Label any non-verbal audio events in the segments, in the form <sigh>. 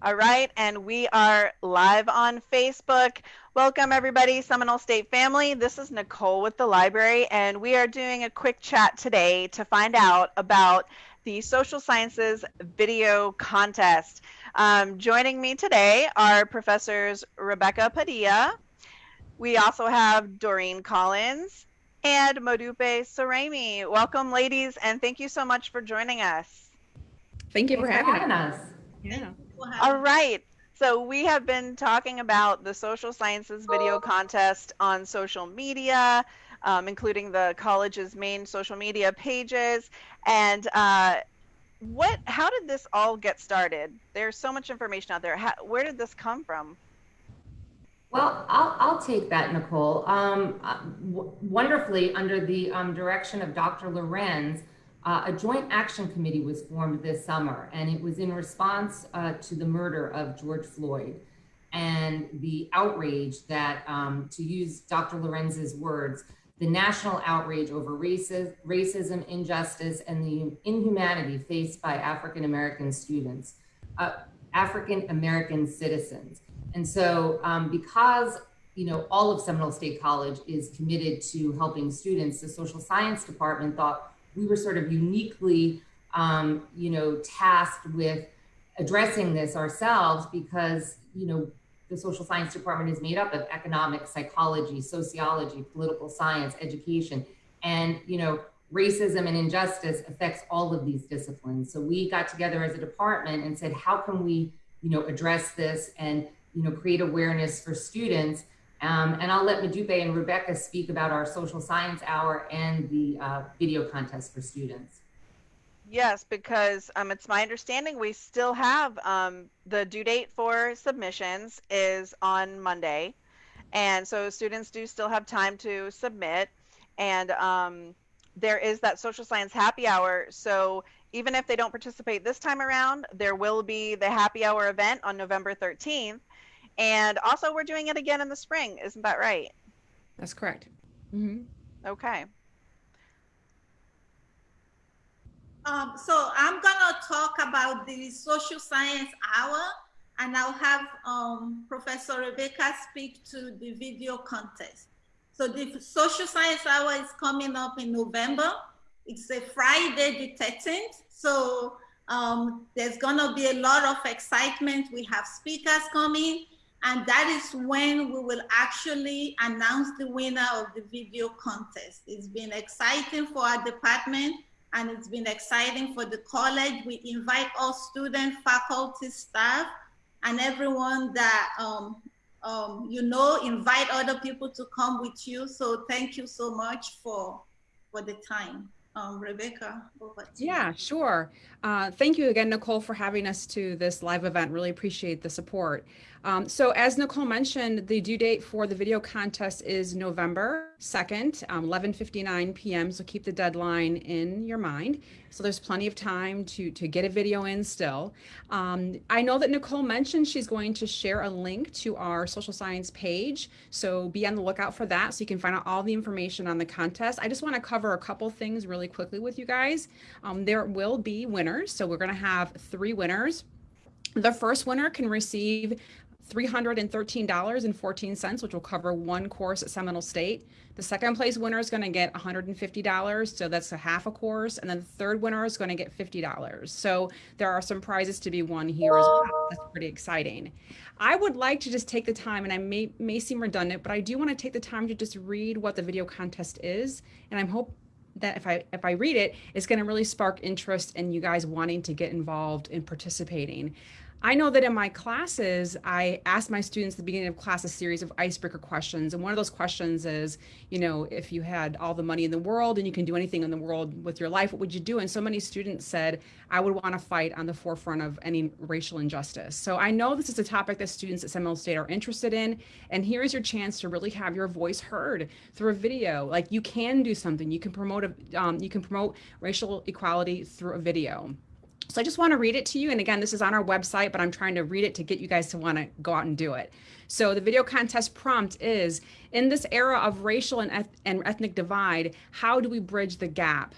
All right, and we are live on Facebook. Welcome, everybody, Seminole State family. This is Nicole with the library, and we are doing a quick chat today to find out about the Social Sciences Video Contest. Um, joining me today are Professors Rebecca Padilla. We also have Doreen Collins and Modupe Saremi. Welcome, ladies, and thank you so much for joining us. Thank you for having, having us. Yeah. All right. So we have been talking about the social sciences video contest on social media, um, including the college's main social media pages. And uh, what? How did this all get started? There's so much information out there. How, where did this come from? Well, I'll, I'll take that, Nicole. Um, uh, wonderfully, under the um, direction of Dr. Lorenz, uh, a joint action committee was formed this summer, and it was in response uh, to the murder of George Floyd and the outrage that, um, to use Dr. Lorenz's words, the national outrage over racism, racism, injustice, and the inhumanity faced by African American students, uh, African American citizens. And so, um, because you know all of Seminole State College is committed to helping students, the social science department thought we were sort of uniquely, um, you know, tasked with addressing this ourselves because, you know, the social science department is made up of economics, psychology, sociology, political science, education, and, you know, racism and injustice affects all of these disciplines. So we got together as a department and said, how can we, you know, address this and, you know, create awareness for students um, and I'll let Modupe and Rebecca speak about our social science hour and the uh, video contest for students. Yes, because um, it's my understanding we still have um, the due date for submissions is on Monday. And so students do still have time to submit. And um, there is that social science happy hour. So even if they don't participate this time around, there will be the happy hour event on November 13th and also, we're doing it again in the spring. Isn't that right? That's correct. Mm-hmm. Okay. Um, so I'm gonna talk about the social science hour, and I'll have um, Professor Rebecca speak to the video contest. So the social science hour is coming up in November. It's a Friday the 13th. So um, there's gonna be a lot of excitement. We have speakers coming. And that is when we will actually announce the winner of the video contest. It's been exciting for our department and it's been exciting for the college. We invite all students, faculty, staff, and everyone that um, um, you know, invite other people to come with you. So thank you so much for, for the time. Um, Rebecca, Yeah, sure. Uh, thank you again, Nicole, for having us to this live event. Really appreciate the support. Um, so as Nicole mentioned, the due date for the video contest is November 2nd, um, 11.59 p.m. So keep the deadline in your mind. So there's plenty of time to, to get a video in still. Um, I know that Nicole mentioned she's going to share a link to our social science page. So be on the lookout for that so you can find out all the information on the contest. I just want to cover a couple things really quickly with you guys. Um, there will be winners. So we're going to have three winners. The first winner can receive $313.14, which will cover one course at Seminole State. The second place winner is going to get $150, so that's a half a course. And then the third winner is going to get $50. So there are some prizes to be won here as well. That's pretty exciting. I would like to just take the time, and I may, may seem redundant, but I do want to take the time to just read what the video contest is. And I'm hope that if I if I read it, it's going to really spark interest in you guys wanting to get involved in participating. I know that in my classes, I ask my students at the beginning of class a series of icebreaker questions. And one of those questions is, you know, if you had all the money in the world and you can do anything in the world with your life, what would you do? And so many students said, I would want to fight on the forefront of any racial injustice. So I know this is a topic that students at Seminole State are interested in. And here's your chance to really have your voice heard through a video. Like you can do something. You can promote a, um, you can promote racial equality through a video. So I just want to read it to you. And again, this is on our website, but I'm trying to read it to get you guys to want to go out and do it. So the video contest prompt is, in this era of racial and, eth and ethnic divide, how do we bridge the gap?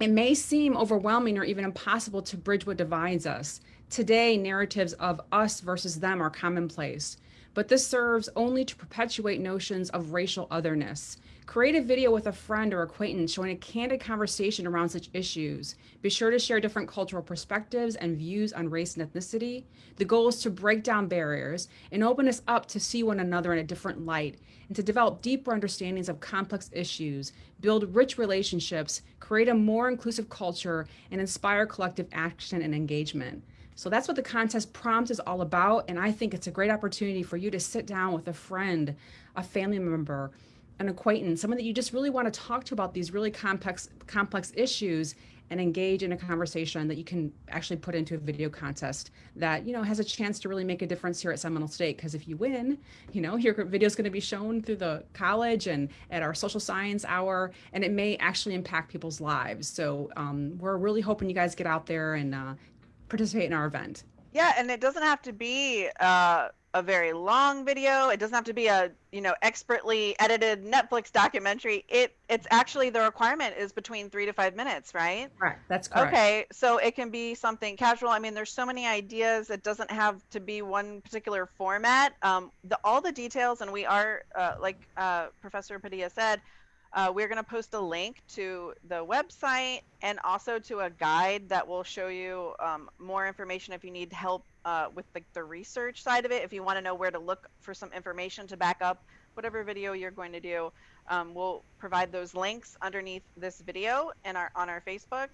It may seem overwhelming or even impossible to bridge what divides us. Today, narratives of us versus them are commonplace, but this serves only to perpetuate notions of racial otherness. Create a video with a friend or acquaintance showing a candid conversation around such issues. Be sure to share different cultural perspectives and views on race and ethnicity. The goal is to break down barriers and open us up to see one another in a different light and to develop deeper understandings of complex issues, build rich relationships, create a more inclusive culture, and inspire collective action and engagement. So that's what the contest prompt is all about. And I think it's a great opportunity for you to sit down with a friend, a family member, an acquaintance, someone that you just really want to talk to about these really complex complex issues and engage in a conversation that you can actually put into a video contest that you know has a chance to really make a difference here at Seminole State because if you win you know <laughs> your video is going to be shown through the college and at our social science hour and it may actually impact people's lives so um, we're really hoping you guys get out there and uh, participate in our event yeah and it doesn't have to be uh a very long video. It doesn't have to be a you know expertly edited Netflix documentary. It it's actually the requirement is between three to five minutes, right? Right. That's correct. Okay, so it can be something casual. I mean, there's so many ideas. It doesn't have to be one particular format. Um, the all the details, and we are uh, like uh, Professor Padilla said. Uh, we're going to post a link to the website and also to a guide that will show you um, more information if you need help uh, with the, the research side of it. If you want to know where to look for some information to back up whatever video you're going to do, um, we'll provide those links underneath this video and our on our Facebook,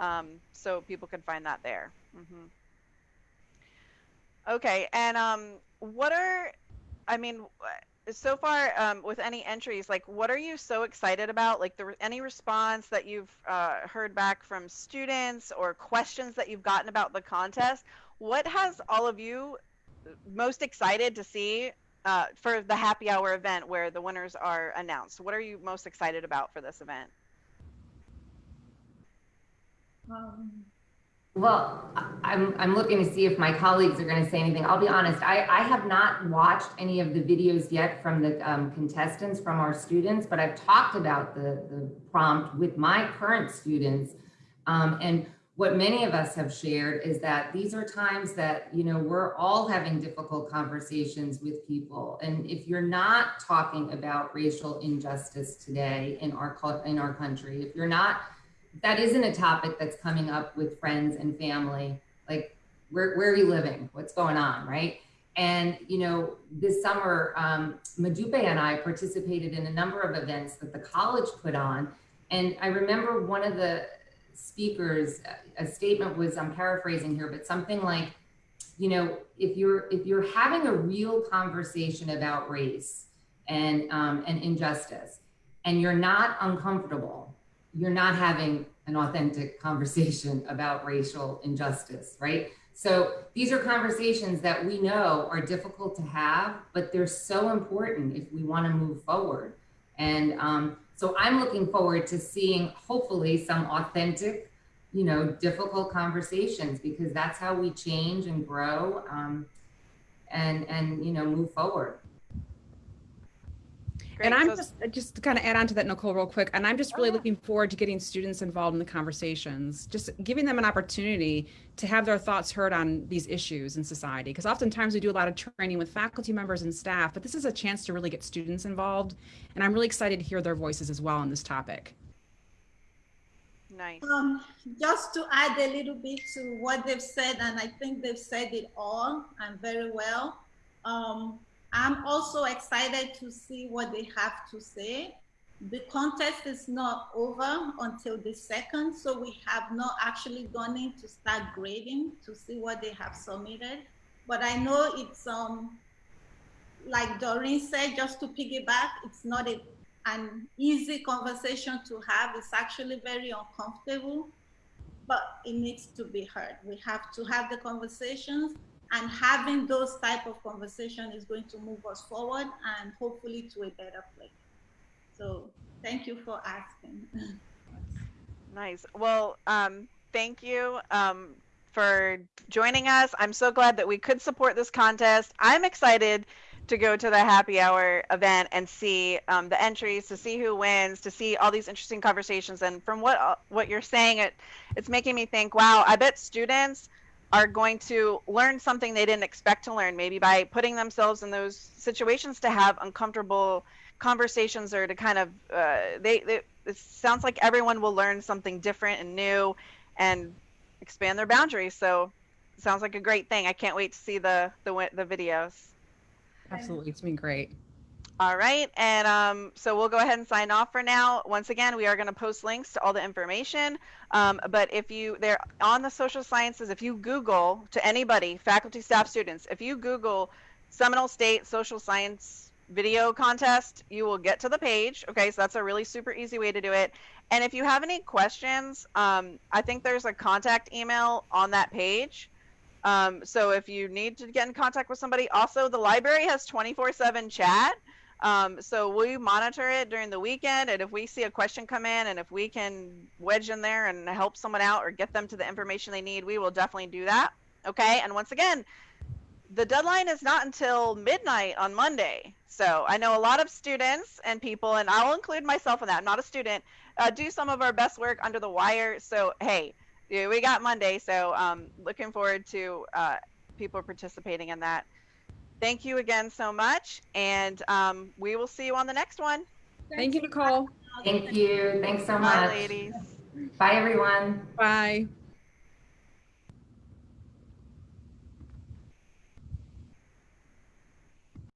um, so people can find that there. Mm-hmm. Okay, and um, what are, I mean, so far um, with any entries, like what are you so excited about? Like the, any response that you've uh, heard back from students or questions that you've gotten about the contest? what has all of you most excited to see uh, for the happy hour event where the winners are announced? What are you most excited about for this event? Um, well, I'm, I'm looking to see if my colleagues are going to say anything. I'll be honest, I, I have not watched any of the videos yet from the um, contestants, from our students, but I've talked about the, the prompt with my current students. Um, and what many of us have shared is that these are times that you know we're all having difficult conversations with people and if you're not talking about racial injustice today in our in our country if you're not that isn't a topic that's coming up with friends and family like where, where are you living? What's going on right? And you know this summer um, Modupe and I participated in a number of events that the college put on. And I remember one of the speakers, a statement was, I'm paraphrasing here, but something like, you know, if you're if you're having a real conversation about race and um, and injustice, and you're not uncomfortable, you're not having an authentic conversation about racial injustice, right? So these are conversations that we know are difficult to have, but they're so important if we want to move forward. And um, so I'm looking forward to seeing hopefully some authentic, you know, difficult conversations because that's how we change and grow um, and and you know move forward. Great. And I'm just just to kind of add on to that, Nicole, real quick. And I'm just really oh, yeah. looking forward to getting students involved in the conversations, just giving them an opportunity to have their thoughts heard on these issues in society. Because oftentimes we do a lot of training with faculty members and staff, but this is a chance to really get students involved. And I'm really excited to hear their voices as well on this topic. Nice. Um, just to add a little bit to what they've said, and I think they've said it all and very well. Um, I'm also excited to see what they have to say. The contest is not over until the second, so we have not actually gone in to start grading to see what they have submitted. But I know it's um like Doreen said, just to piggyback, it's not a, an easy conversation to have. It's actually very uncomfortable, but it needs to be heard. We have to have the conversations and having those type of conversation is going to move us forward and hopefully to a better place. So thank you for asking. <laughs> Nice. Well, um, thank you um, for joining us. I'm so glad that we could support this contest. I'm excited to go to the happy hour event and see um, the entries, to see who wins, to see all these interesting conversations. And from what what you're saying, it it's making me think, wow, I bet students are going to learn something they didn't expect to learn, maybe by putting themselves in those situations to have uncomfortable conversations or to kind of uh, they, they it sounds like everyone will learn something different and new and expand their boundaries. So sounds like a great thing. I can't wait to see the the the videos. Absolutely. It's been great. All right, and um, so we'll go ahead and sign off for now. Once again, we are going to post links to all the information. Um, but if you they're on the social sciences, if you Google to anybody, faculty, staff, students, if you Google Seminole State Social Science Video Contest, you will get to the page. Okay, so that's a really super easy way to do it. And if you have any questions, um, I think there's a contact email on that page. Um, so if you need to get in contact with somebody, also the library has 24/7 chat. Um, so we monitor it during the weekend, and if we see a question come in, and if we can wedge in there and help someone out or get them to the information they need, we will definitely do that. Okay. And once again, the deadline is not until midnight on Monday. So I know a lot of students and people, and I'll include myself in that. I'm not a student. Uh, do some of our best work under the wire. So hey, we got Monday. So um, looking forward to uh, people participating in that. Thank you again so much, and um, we will see you on the next one. Thank you, Nicole. Thank you. Thanks so Bye, much. ladies. Bye, everyone. Bye.